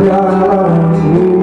Yeah.